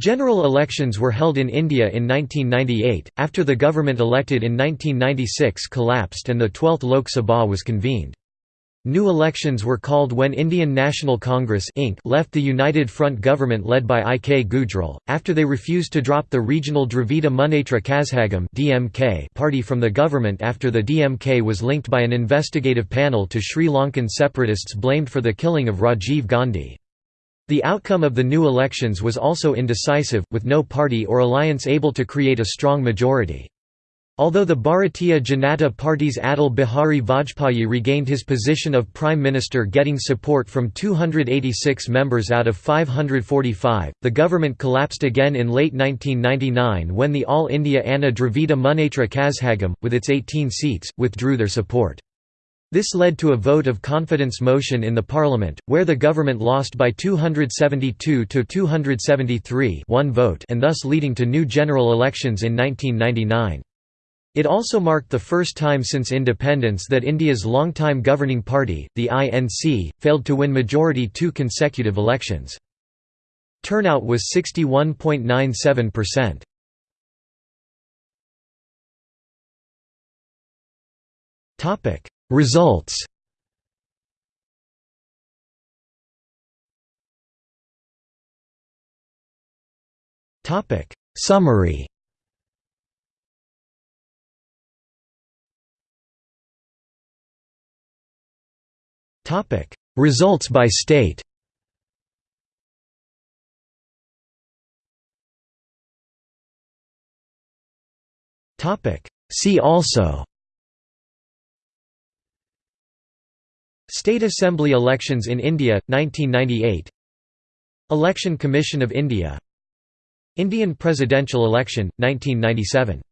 General elections were held in India in 1998, after the government elected in 1996 collapsed and the 12th Lok Sabha was convened. New elections were called when Indian National Congress Inc. left the United Front government led by I. K. Gujral, after they refused to drop the regional Dravida Munnetra Kazhagam DMK party from the government after the DMK was linked by an investigative panel to Sri Lankan separatists blamed for the killing of Rajiv Gandhi. The outcome of the new elections was also indecisive, with no party or alliance able to create a strong majority. Although the Bharatiya Janata Party's Atal Bihari Vajpayee regained his position of Prime Minister getting support from 286 members out of 545, the government collapsed again in late 1999 when the All India Anna Dravida Munnetra Kazhagam, with its 18 seats, withdrew their support. This led to a vote of confidence motion in the parliament, where the government lost by 272 to 273 one vote and thus leading to new general elections in 1999. It also marked the first time since independence that India's longtime governing party, the INC, failed to win majority two consecutive elections. Turnout was 61.97%. Topic Results. Topic. Summary. Topic. Results by state. Topic. See also State Assembly elections in India, 1998 Election Commission of India. Indian presidential election, 1997